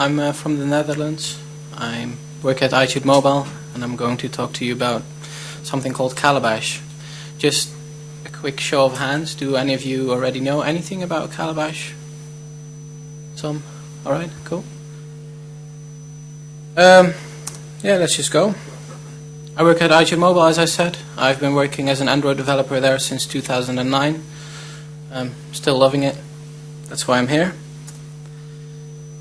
I'm uh, from the Netherlands. I work at iTude Mobile, and I'm going to talk to you about something called Calabash. Just a quick show of hands. Do any of you already know anything about Calabash? Some? Alright, cool. Um, yeah, let's just go. I work at iTude Mobile, as I said. I've been working as an Android developer there since 2009. I'm still loving it. That's why I'm here.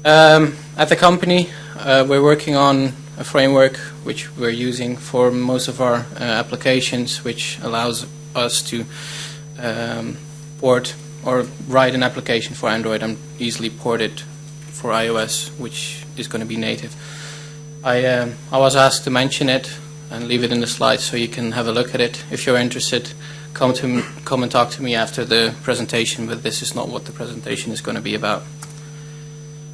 Um, at the company, uh, we're working on a framework which we're using for most of our uh, applications, which allows us to um, port or write an application for Android and easily port it for iOS, which is going to be native. I, um, I was asked to mention it and leave it in the slides so you can have a look at it. If you're interested, come to come and talk to me after the presentation, but this is not what the presentation is going to be about.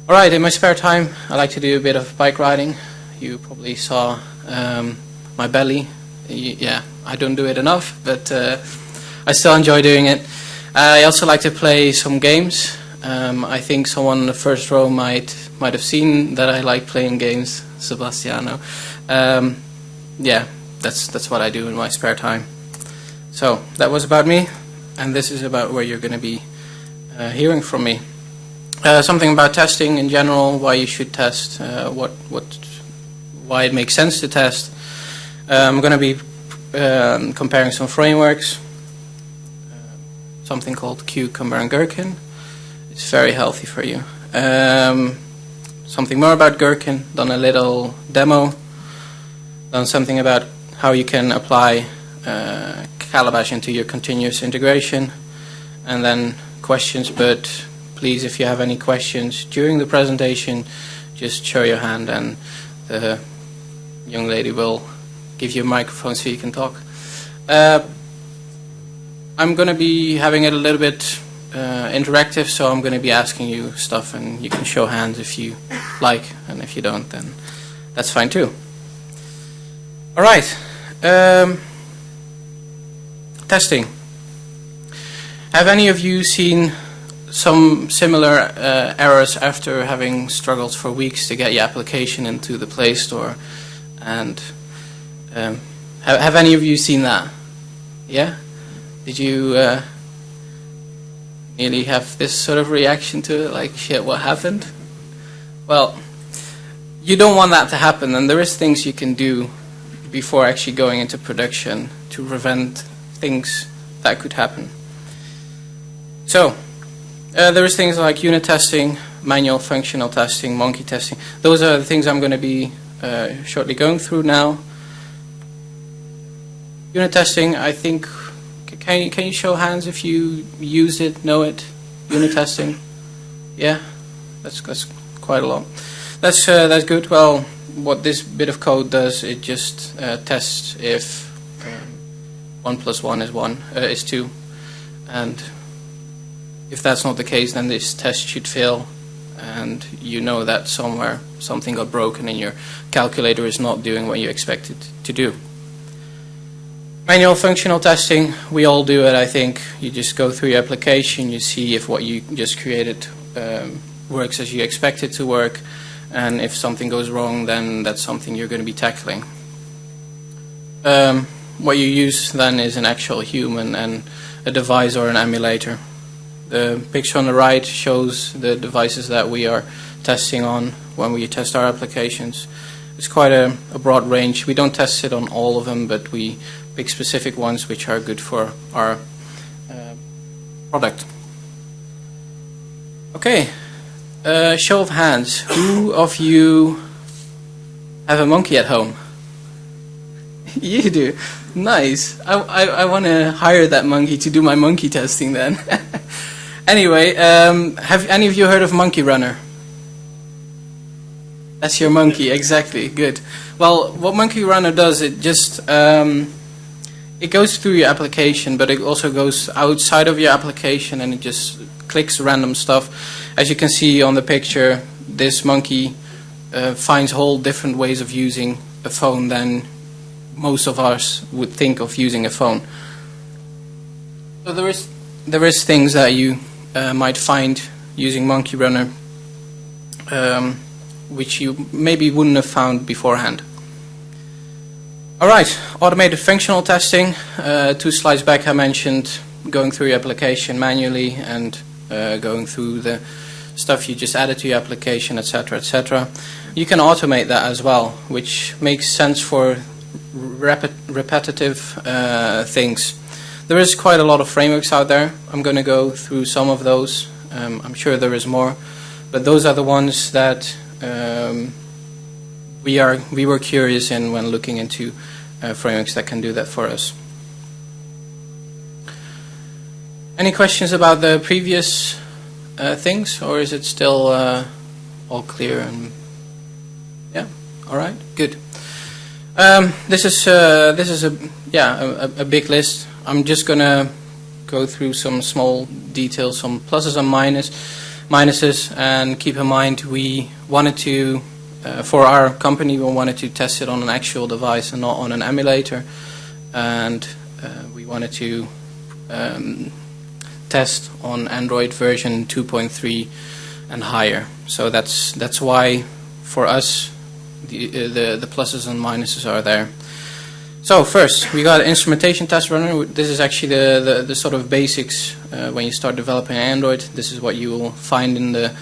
Alright, in my spare time I like to do a bit of bike riding. You probably saw um, my belly. Yeah, I don't do it enough, but uh, I still enjoy doing it. I also like to play some games. Um, I think someone in the first row might might have seen that I like playing games, Sebastiano. Um, yeah, that's that's what I do in my spare time. So that was about me, and this is about where you're going to be uh, hearing from me. Uh, something about testing in general, why you should test, uh, what, what, why it makes sense to test. Uh, I'm going to be um, comparing some frameworks, uh, something called Cucumber and Gherkin. It's very healthy for you. Um, something more about Gherkin, done a little demo, done something about how you can apply uh, Calabash into your continuous integration, and then questions, but please, if you have any questions during the presentation, just show your hand and the young lady will give you a microphone so you can talk. Uh, I'm going to be having it a little bit uh, interactive, so I'm going to be asking you stuff and you can show hands if you like, and if you don't, then that's fine too. Alright, um, testing. Have any of you seen some similar uh, errors after having struggled for weeks to get your application into the Play Store. And um, have, have, any of you seen that? Yeah? Did you uh, nearly have this sort of reaction to it, like, shit, what happened? Well, you don't want that to happen, and there is things you can do before actually going into production to prevent things that could happen. So, uh, there's things like unit testing, manual functional testing, monkey testing. Those are the things I'm going to be uh, shortly going through now. Unit testing, I think, can you, can you show hands if you use it, know it? Unit testing? Yeah, that's, that's quite a lot. That's, uh, that's good. Well, what this bit of code does, it just uh, tests if um, 1 plus 1 is 1, uh, is 2. And if that's not the case, then this test should fail and you know that somewhere something got broken and your calculator is not doing what you expect it to do. Manual functional testing, we all do it I think. You just go through your application, you see if what you just created um, works as you expect it to work and if something goes wrong then that's something you're going to be tackling. Um, what you use then is an actual human and a device or an emulator. The picture on the right shows the devices that we are testing on when we test our applications. It's quite a, a, broad range. We don't test it on all of them, but we pick specific ones which are good for our uh, product. Okay, uh, show of hands. Who of you have a monkey at home? you do. Nice. I, I, I want to hire that monkey to do my monkey testing then. Anyway, um, have any of you heard of Monkey Runner? That's your monkey, exactly. Good. Well, what Monkey Runner does, it just um, it goes through your application, but it also goes outside of your application, and it just clicks random stuff. As you can see on the picture, this monkey uh, finds whole different ways of using a phone than most of us would think of using a phone. So there is there is things that you might find using Monkey Runner. Um, which you maybe wouldn't have found beforehand. All right, automated functional testing. Uh, two slides back I mentioned going through your application manually and uh, going through the stuff you just added to your application, etc., etc. You can automate that as well, which makes sense for rep repetitive uh, things. There is quite a lot of frameworks out there. I'm going to go through some of those. Um, I'm sure there is more, but those are the ones that um, we are we were curious in when looking into uh, frameworks that can do that for us. Any questions about the previous uh, things, or is it still uh, all clear? And yeah, all right, good. Um, this is uh, this is a yeah a, a, big list. I'm just gonna go through some small details, some pluses and minus minuses, and keep in mind we wanted to uh, for our company we wanted to test it on an actual device and not on an emulator, and uh, we wanted to. Um, test on Android version 2.3 and higher. So that's that's why for us the, uh, the, the pluses and minuses are there. So first, we got instrumentation test runner. This is actually the, the, the sort of basics uh, when you start developing Android. This is what you will find in the,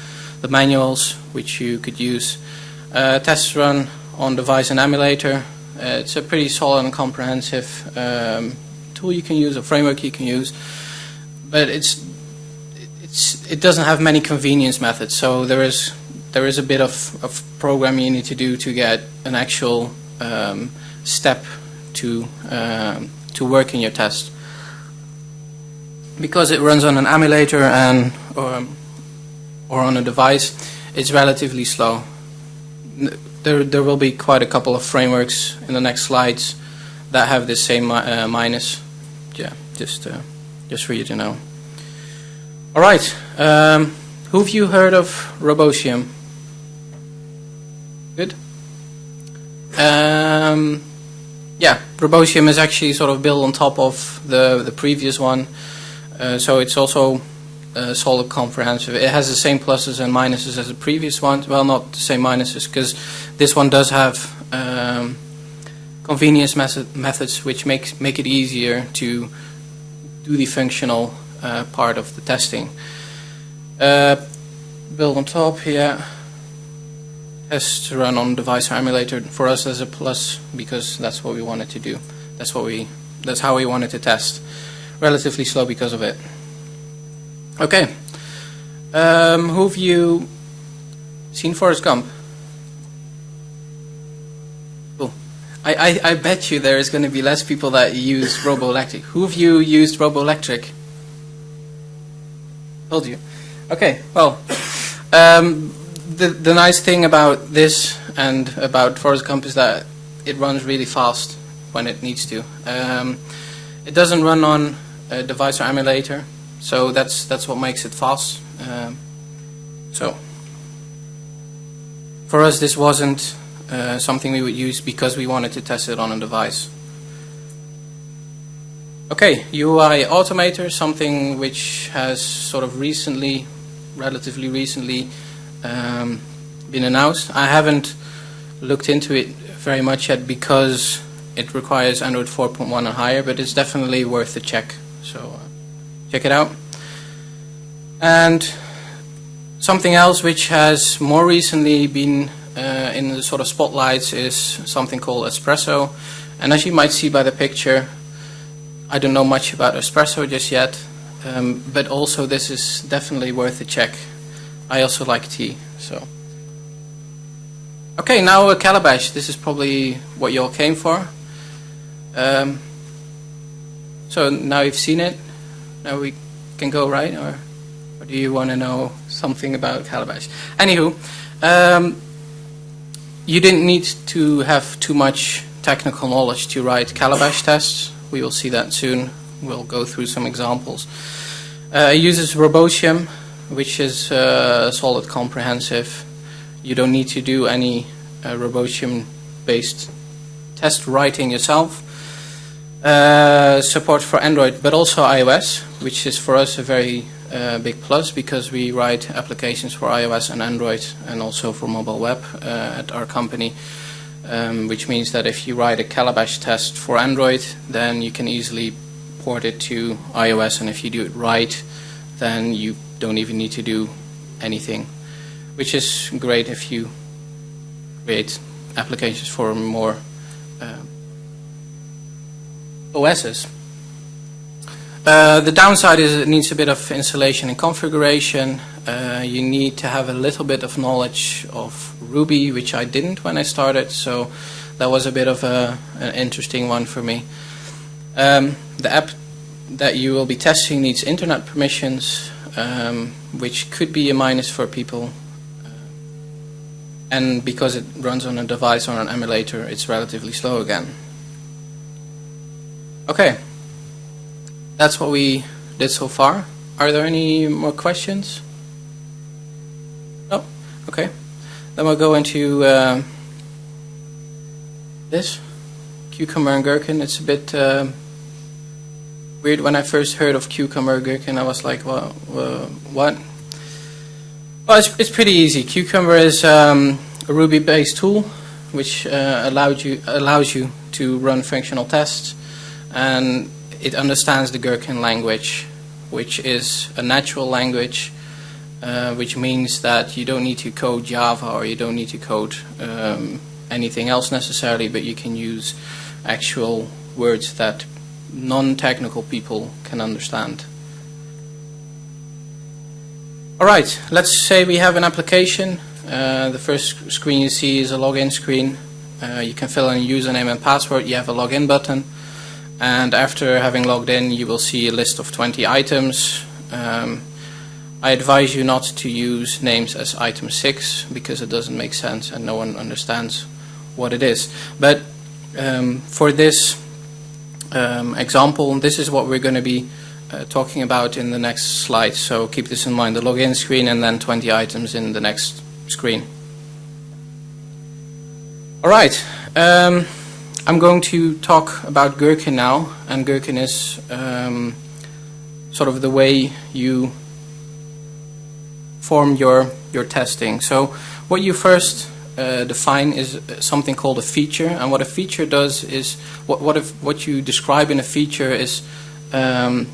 the manuals, which you could use. Uh, test run on device and emulator. Uh, it's a pretty solid and comprehensive um, tool you can use, a framework you can use but it's it's it doesn't have many convenience methods. So there is there is a bit of, of programming you need to do to get an actual um, step to um, to work in your test. Because it runs on an emulator and or, or on a device, it's relatively slow. There there will be quite a couple of frameworks in the next slides that have the same uh, minus. Yeah, just. Uh, just for you to know. All right, um, who have you heard of Robotium? Good. Um, yeah, Robotium is actually sort of built on top of the the previous one, uh, so it's also uh, solid comprehensive. It has the same pluses and minuses as the previous one. Well, not the same minuses because this one does have um, convenience methods which make make it easier to do the functional uh, part of the testing. Uh, build on top here to run on device emulator for us as a plus because that's what we wanted to do. That's what we that's how we wanted to test. Relatively slow because of it. Okay. Um, who have you seen Forrest Gump? I, I, I bet you there is going to be less people that use Robolectric. Who have you used Robolectric? Told you. Okay, well, um, the, the nice thing about this and about Forrest Gump is that it runs really fast when it needs to. Um, it doesn't run on a device or emulator, so that's that's what makes it fast. Um, so for us, this wasn't uh, something we would use because we wanted to test it on a device. Okay, UI Automator, something which has sort of recently, relatively recently, um, been announced. I haven't looked into it very much yet because it requires Android 4.1 or higher, but it's definitely worth a check. So uh, check it out. And something else which has more recently been uh, in the sort of spotlights is something called espresso. And as you might see by the picture, I don't know much about espresso just yet, um, but also this is definitely worth a check. I also like tea, so. Okay, now a calabash. This is probably what you all came for. Um, so now you've seen it. Now we can go right, or, or do you want to know something about calabash? Anywho, um, you didn't need to have too much technical knowledge to write calabash tests. We will see that soon. We'll go through some examples. Uh, it uses Robotium, which is uh, solid comprehensive. You don't need to do any uh, Robotium-based test writing yourself. Uh, support for Android, but also iOS, which is for us a very a big plus because we write applications for iOS and Android and also for mobile web uh, at our company. Um, which means that if you write a Calabash test for Android, then you can easily port it to iOS, and if you do it right, then you don't even need to do anything, which is great if you create applications for more uh, OSs. Uh, the downside is it needs a bit of installation and configuration. Uh, you need to have a little bit of knowledge of Ruby, which I didn't when I started, so that was a bit of a, an interesting one for me. Um, the app that you will be testing needs internet permissions, um, which could be a minus for people. Uh, and because it runs on a device or an emulator, it's relatively slow again. Okay. That's what we did so far. Are there any more questions? No? Okay. Then we'll go into uh, this, cucumber and gherkin. It's a bit uh, weird. When I first heard of cucumber gherkin, I was like, well, what? Well, it's, it's pretty easy. Cucumber is um, a Ruby-based tool which uh, allowed you, allows you to run functional tests and it understands the Gherkin language, which is a natural language, uh, which means that you don't need to code Java or you don't need to code um, anything else necessarily, but you can use actual words that non-technical people can understand. Alright, let's say we have an application. Uh, the first screen you see is a login screen. Uh, you can fill in a username and password. You have a login button and after having logged in you will see a list of 20 items. Um, I advise you not to use names as item 6 because it doesn't make sense and no one understands what it is. But um, for this um, example, this is what we're going to be uh, talking about in the next slide. So keep this in mind, the login screen and then 20 items in the next screen. Alright. Um, I'm going to talk about Gherkin now, and Gherkin is um, sort of the way you form your your testing. So what you first uh, define is something called a feature, and what a feature does is what what if what you describe in a feature is um,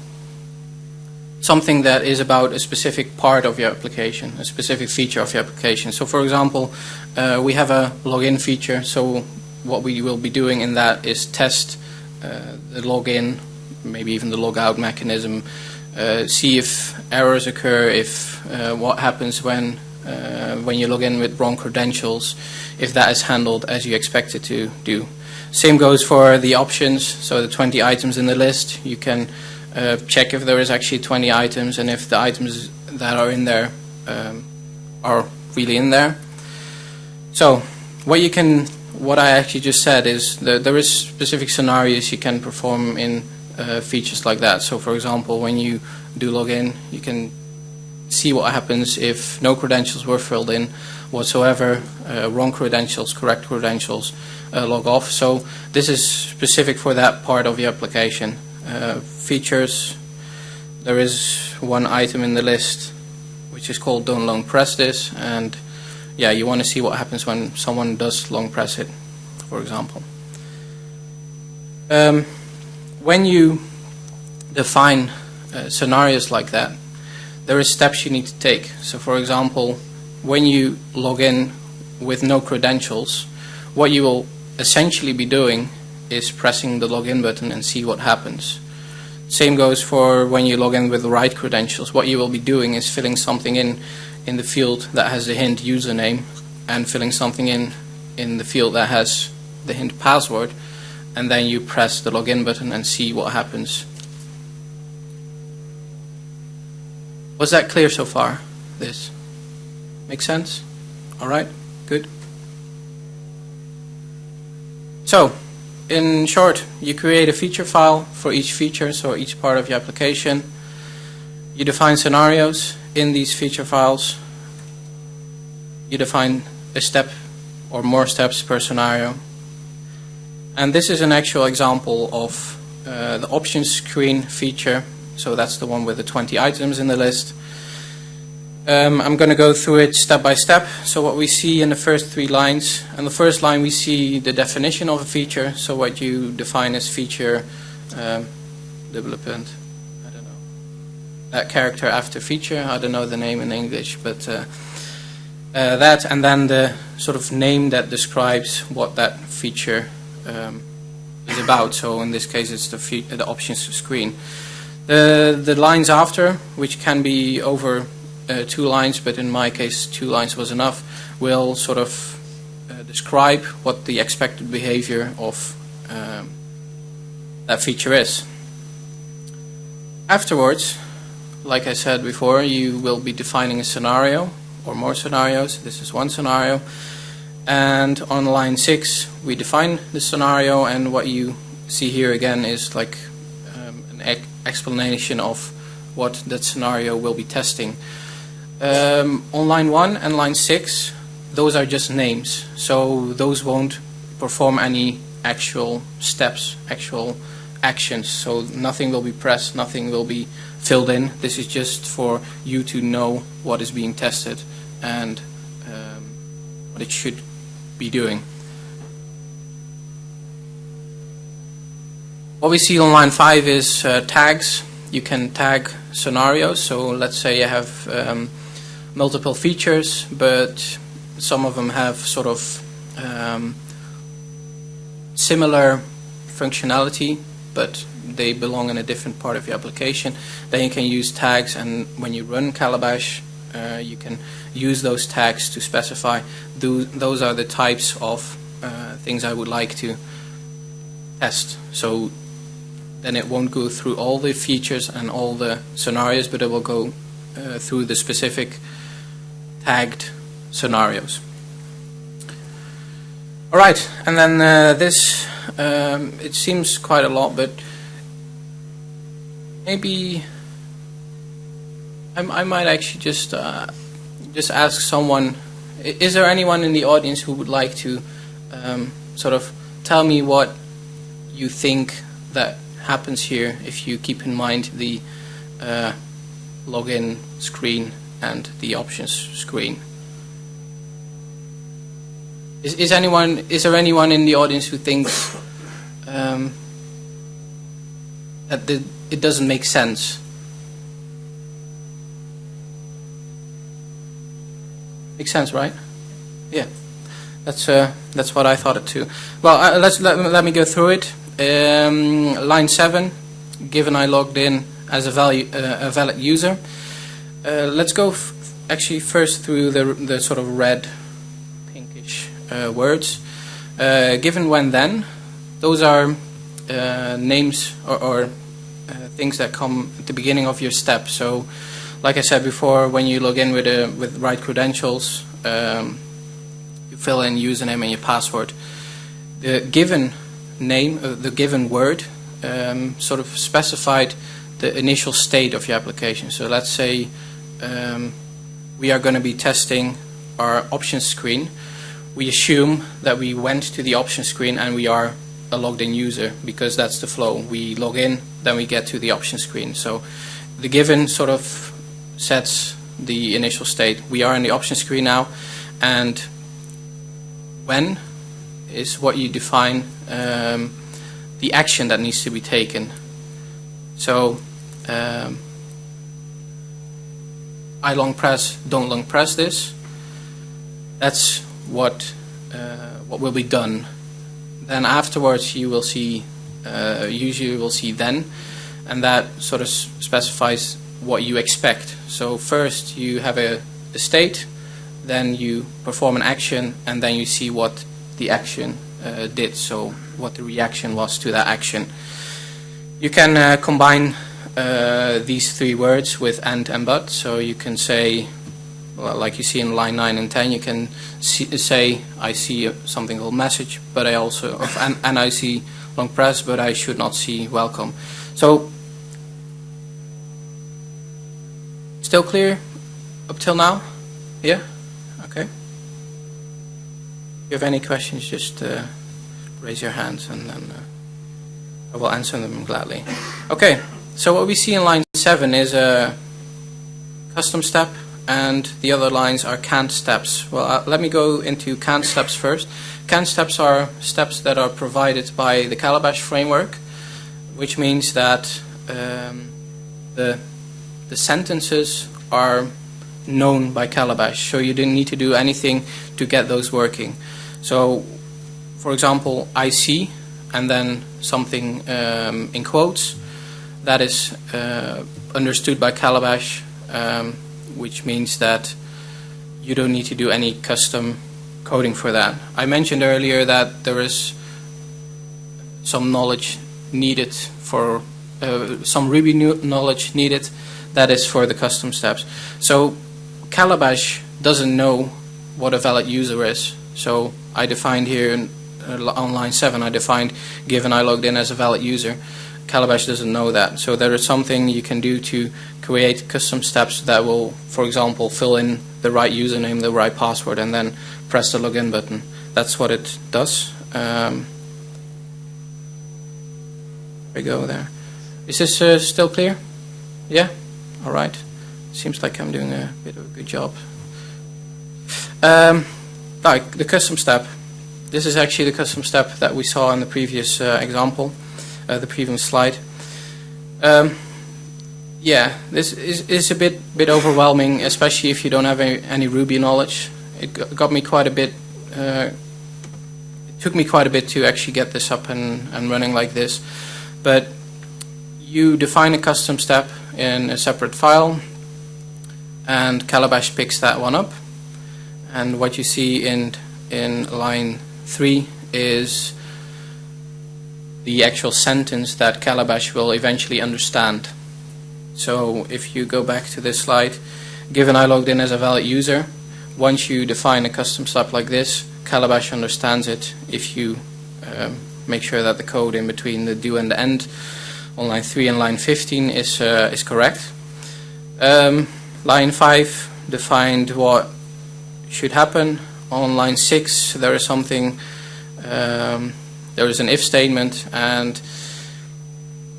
something that is about a specific part of your application, a specific feature of your application. So for example, uh, we have a login feature, so what we will be doing in that is test uh, the login, maybe even the logout mechanism, uh, see if errors occur, if uh, what happens when uh, when you log in with wrong credentials, if that is handled as you expect it to do. Same goes for the options, so the 20 items in the list, you can uh, check if there is actually 20 items and if the items that are in there um, are really in there. So what you can what I actually just said is that there is specific scenarios you can perform in uh, features like that. So for example, when you do log in, you can see what happens if no credentials were filled in whatsoever, uh, wrong credentials, correct credentials, uh, log off. So this is specific for that part of the application. Uh, features, there is one item in the list which is called don't long press this and yeah, you want to see what happens when someone does long press it, for example. Um, when you define uh, scenarios like that, there are steps you need to take. So for example, when you log in with no credentials, what you will essentially be doing is pressing the login button and see what happens. Same goes for when you log in with the right credentials. What you will be doing is filling something in in the field that has the hint username and filling something in in the field that has the hint password and then you press the login button and see what happens. Was that clear so far? This make sense? Alright, good. So, in short, you create a feature file for each feature, so each part of your application. You define scenarios in these feature files, you define a step or more steps per scenario. And this is an actual example of uh, the options screen feature So that's the one with the 20 items in the list. Um, I'm going to go through it step by step. So what we see in the first three lines, and the first line we see the definition of a feature. So what you define as feature um, development. I don't know that character after feature. I don't know the name in English, but uh, uh, that and then the sort of name that describes what that feature um, is about. So in this case, it's the the options screen. The the lines after, which can be over uh, two lines, but in my case two lines was enough, will sort of uh, describe what the expected behavior of um, that feature is. Afterwards, like I said before, you will be defining a scenario or more scenarios. This is one scenario. And on line 6, we define the scenario, and what you see here again is like explanation of what that scenario will be testing. Um, on line 1 and line 6, those are just names, so those won't perform any actual steps, actual actions, so nothing will be pressed, nothing will be filled in. This is just for you to know what is being tested and um, what it should be doing. What we see on line 5 is uh, tags. You can tag scenarios, so let's say you have um, multiple features, but some of them have sort of um, similar functionality, but they belong in a different part of your application. Then you can use tags, and when you run Calabash, uh, you can use those tags to specify those, those are the types of uh, things I would like to test. So then it won't go through all the features and all the scenarios, but it will go uh, through the specific tagged scenarios. All right, and then uh, this, um, it seems quite a lot, but maybe I, I might actually just uh, just ask someone. Is there anyone in the audience who would like to um, sort of tell me what you think that happens here if you keep in mind the uh, login screen and the options screen. Is, is anyone is there anyone in the audience who thinks um, that the, it doesn't make sense? Makes sense, right? Yeah, that's uh, that's what I thought it too. Well, uh, let's let, let me go through it. Um, line seven, given I logged in as a value uh, a valid user. Uh, let's go actually first through the, the sort of red, pinkish uh, words. Uh, given when then, those are uh, names or, or uh, things that come at the beginning of your step. So, like I said before, when you log in with a, with right credentials, um, you fill in username and your password. The given name, uh, the given word, um, sort of specified the initial state of your application. So let's say um, we are going to be testing our options screen. We assume that we went to the options screen and we are a logged in user because that's the flow. We log in, then we get to the options screen. So the given sort of sets the initial state. We are in the options screen now and when is what you define um, the action that needs to be taken. So um, I long press, don't long press this. That's what uh, what will be done. Then afterwards you will see, uh, usually you will see then, and that sort of specifies what you expect. So first you have a, a state, then you perform an action, and then you see what the action uh, did, so what the reaction was to that action. You can uh, combine uh, these three words with and and but. So you can say, well, like you see in line 9 and 10, you can see, say, I see something called message, but I also, and, and I see long press, but I should not see welcome. So, still clear up till now? Yeah? You have any questions, just uh, raise your hands and then uh, I will answer them gladly. Okay. So what we see in line 7 is a custom step and the other lines are canned steps. Well, uh, let me go into canned steps first. Canned steps are steps that are provided by the Calabash framework, which means that um, the, the sentences are known by Calabash, so you didn't need to do anything to get those working. So, for example, I see, and then something um, in quotes, that is uh, understood by Calabash, um, which means that you don't need to do any custom coding for that. I mentioned earlier that there is some knowledge needed for uh, some Ruby knowledge needed that is for the custom steps. So Calabash doesn't know what a valid user is. So I defined here in, uh, on line 7, I defined given I logged in as a valid user. Calabash doesn't know that. So there is something you can do to create custom steps that will, for example, fill in the right username, the right password, and then press the login button. That's what it does. Um, we go there. Is this uh, still clear? Yeah? All right. Seems like I'm doing a bit of a good job. Um, like the custom step. This is actually the custom step that we saw in the previous uh, example uh, the previous slide. Um, yeah, this is, is a bit bit overwhelming, especially if you don't have any, any Ruby knowledge. It got me quite a bit. Uh, it took me quite a bit to actually get this up and, and running like this. But you define a custom step in a separate file, and Calabash picks that one up. And what you see in in line three is the actual sentence that Calabash will eventually understand. So if you go back to this slide, given I logged in as a valid user, once you define a custom step like this, Calabash understands it if you um, make sure that the code in between the do and the end on line 3 and line 15 is, uh, is correct. Um, line 5 defined what should happen. On line 6 there is something um, there is an if statement and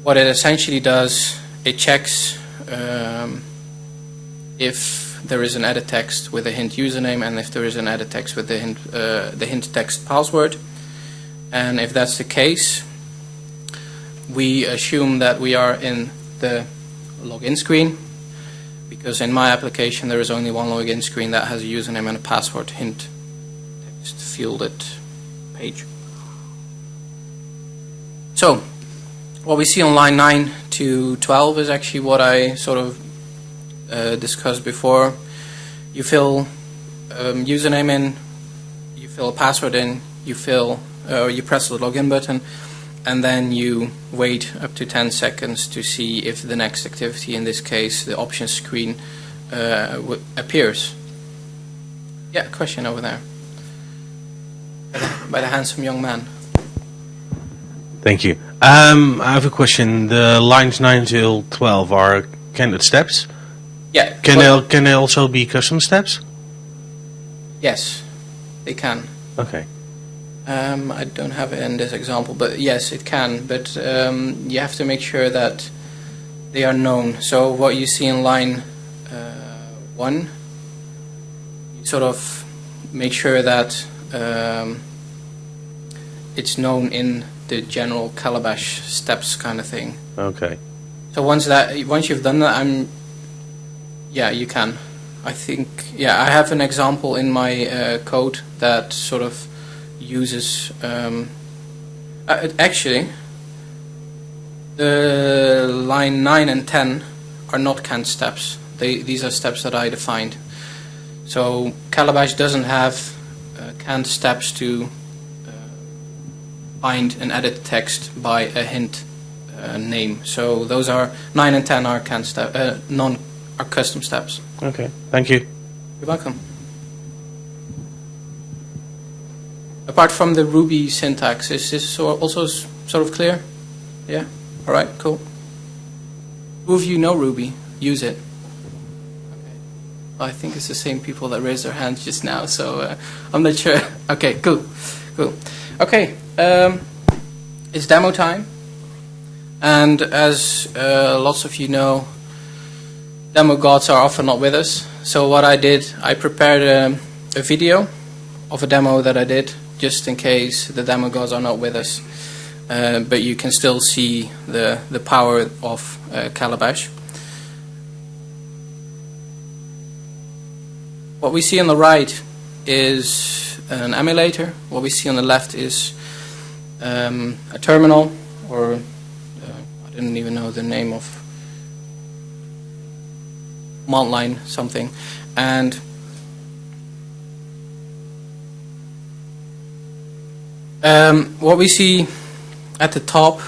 what it essentially does, it checks um, if there is an edit text with a hint username and if there is an edit text with the hint, uh, the hint text password. And if that's the case, we assume that we are in the login screen because in my application there is only one login screen that has a username and a password. Hint. Text. Fielded. Page. So, what we see on line 9 to 12 is actually what I sort of uh, discussed before. You fill um, username in, you fill a password in, you fill, uh, you press the login button, and then you wait up to 10 seconds to see if the next activity, in this case the options screen, uh, appears. Yeah, question over there. By the, by the handsome young man. Thank you. Um, I have a question. The lines 9 till 12 are candidate steps? Yeah. Can they, can they also be custom steps? Yes, they can. Okay. Um, I don't have it in this example, but yes, it can. But um, you have to make sure that they are known. So what you see in line uh, 1, you sort of make sure that um, it's known in the general calabash steps kind of thing. Okay. So once that once you've done that, I'm yeah you can. I think yeah I have an example in my uh, code that sort of uses um, uh, actually the line 9 and 10 are not canned steps. They, these are steps that I defined. So Calabash doesn't have uh, canned steps to find and edit text by a hint uh, name. So those are 9 and 10 are can step, uh, non are custom steps. Okay, thank you. You're welcome. Apart from the Ruby syntax, is this also sort of clear? Yeah? All right, cool. Who of you know Ruby? Use it. I think it's the same people that raised their hands just now, so uh, I'm not sure. Okay, cool. Cool. Okay, um, it's demo time. And as uh, lots of you know, demo gods are often not with us. So what I did, I prepared a, a video of a demo that I did, just in case the demo gods are not with us. Uh, but you can still see the, the power of uh, Calabash. What we see on the right is an emulator. What we see on the left is um, a terminal, or uh, I didn't even know the name of Montline something, and um, what we see at the top.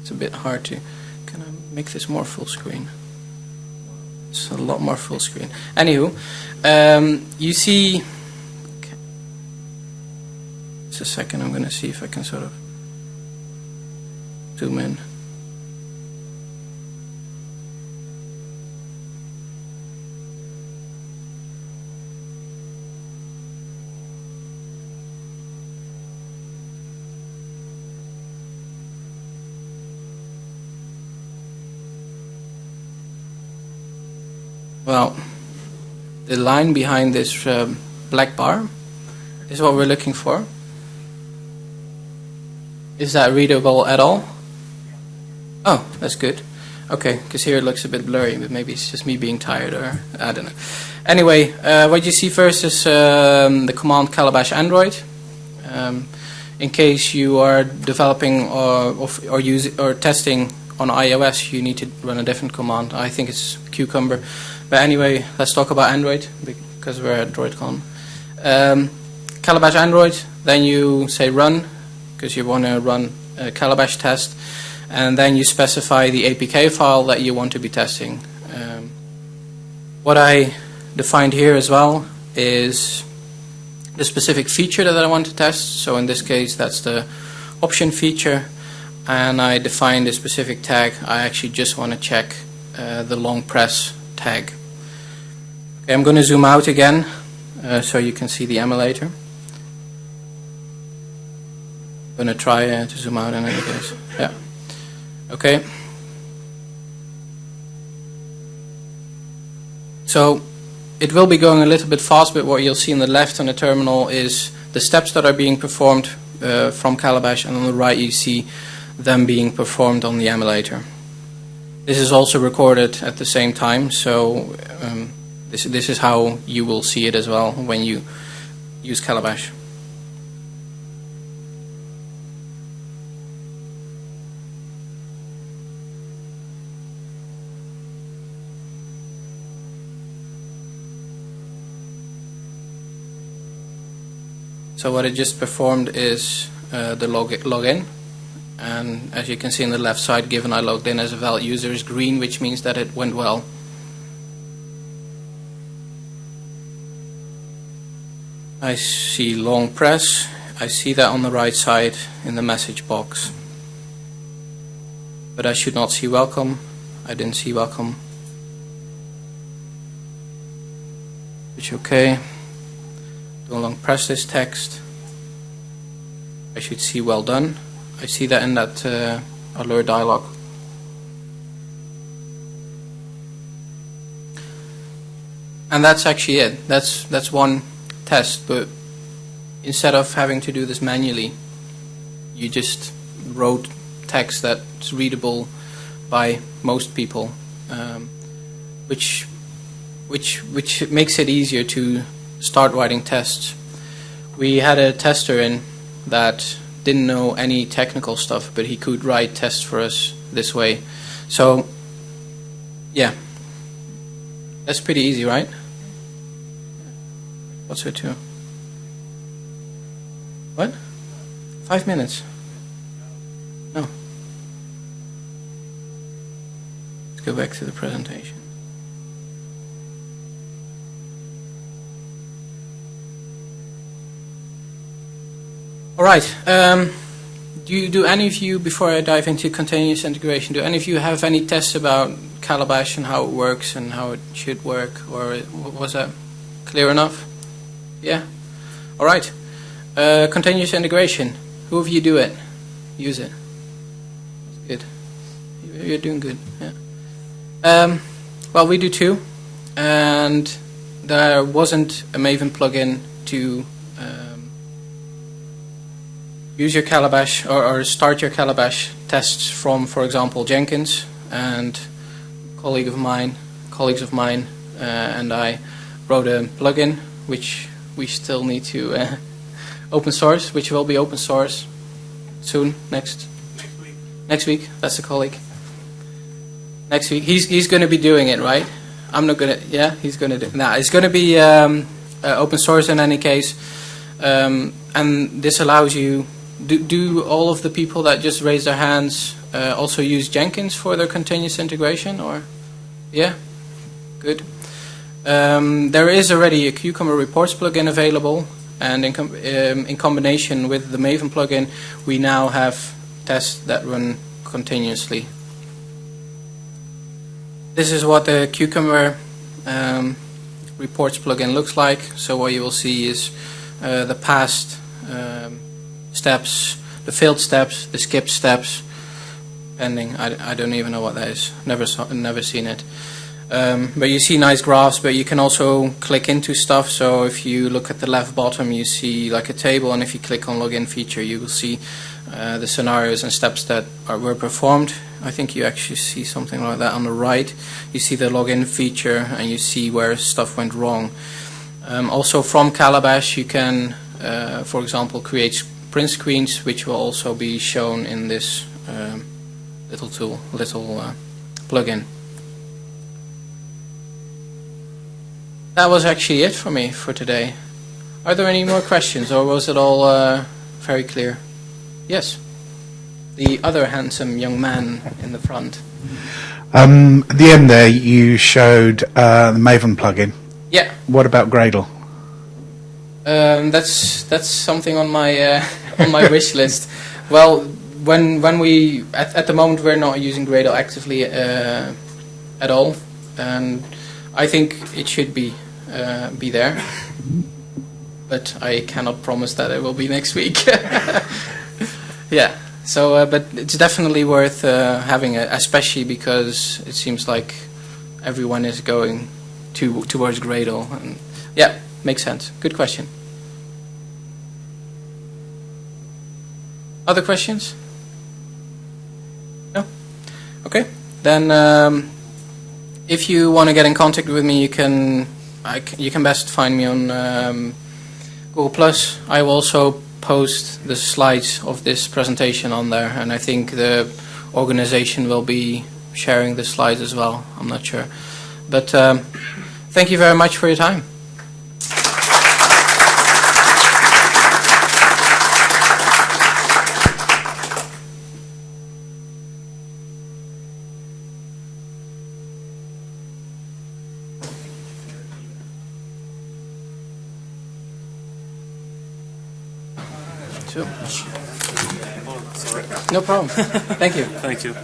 It's a bit hard to. Can I make this more full screen? It's a lot more full screen. Anywho, um, you see. Okay. Just a second. I'm going to see if I can sort of zoom in. Well, the line behind this um, black bar is what we're looking for. Is that readable at all? Oh, that's good. Okay, because here it looks a bit blurry, but maybe it's just me being tired, or I don't know. Anyway, uh, what you see first is um, the command calabash android. Um, in case you are developing or, or, use, or testing on iOS, you need to run a different command. I think it's Cucumber. But anyway, let's talk about Android because we're at DroidCon. Um, Calabash Android, then you say run because you want to run a Calabash test, and then you specify the APK file that you want to be testing. Um, what I defined here as well is the specific feature that I want to test. So in this case, that's the option feature, and I defined a specific tag. I actually just want to check uh, the long press tag. Okay, I'm going to zoom out again uh, so you can see the emulator. I'm going to try uh, to zoom out in any case. Yeah. Okay. So it will be going a little bit fast, but what you'll see on the left on the terminal is the steps that are being performed uh, from Calabash, and on the right you see them being performed on the emulator. This is also recorded at the same time, so um, this, this is how you will see it as well when you use Calabash. So what it just performed is uh, the log login and as you can see on the left side given I logged in as a valid user is green which means that it went well. I see long press. I see that on the right side in the message box. But I should not see welcome. I didn't see welcome. Which okay. Don't long press this text. I should see well done. I see that in that uh, alert dialog. And that's actually it. That's that's one test, but instead of having to do this manually, you just wrote text that's readable by most people, um, which which which makes it easier to start writing tests. We had a tester in that didn't know any technical stuff, but he could write tests for us this way. So, yeah, that's pretty easy, right? What's? What? Five minutes. No. Let's go back to the presentation. All right. Um, do you, do any of you, before I dive into continuous integration, do any of you have any tests about Calabash and how it works and how it should work, or was that clear enough? Yeah? All right. Uh, continuous integration. Who of you do it? Use it? Good. You're doing good. Yeah. Um, well, we do too, and there wasn't a Maven plugin to um, use your Calabash or, or start your Calabash tests from, for example, Jenkins. And colleague of mine, colleagues of mine, uh, and I wrote a plugin which we still need to uh, open source, which will be open source soon next next week. That's the colleague. Next week, he's he's going to be doing it, right? I'm not gonna. Yeah, he's going to do. Nah, it's going to be um, uh, open source in any case, um, and this allows you. Do, do all of the people that just raised their hands uh, also use Jenkins for their continuous integration, or? Yeah, good. Um, there is already a Cucumber Reports plugin available, and in, com- um, in combination with the Maven plugin, we now have tests that run continuously. This is what the Cucumber um, Reports plugin looks like. So what you will see is uh, the past um, steps, the failed steps, the skipped steps, pending. I, I don't even know what that is. Never saw, never seen it. Um, but you see nice graphs, but you can also click into stuff. So if you look at the left bottom, you see like a table, and if you click on login feature, you will see uh, the scenarios and steps that are, were performed. I think you actually see something like that on the right. You see the login feature, and you see where stuff went wrong. Um, also from Calabash, you can, uh, for example, create print screens, which will also be shown in this um, little tool, little uh, plugin. That was actually it for me for today. Are there any more questions, or was it all uh, very clear? Yes. The other handsome young man in the front. Um, at the end there, you showed uh, the Maven plugin. Yeah, What about Gradle? um, that's that's something on my uh, on my wish list. Well, when when we at, at the moment we're not using Gradle actively uh, at all, and I think it should be uh, be there. But I cannot promise that it will be next week. yeah. So, uh, but it's definitely worth uh, having, it, especially because it seems like everyone is going to towards Gradle, and yeah, makes sense. Good question. Other questions? No. Okay. Then, um, if you want to get in contact with me, you can. You can best find me on um, Google Plus. I will also post the slides of this presentation on there, and I think the organization will be sharing the slides as well. I'm not sure, but um, thank you very much for your time. No problem. Thank you. Thank you.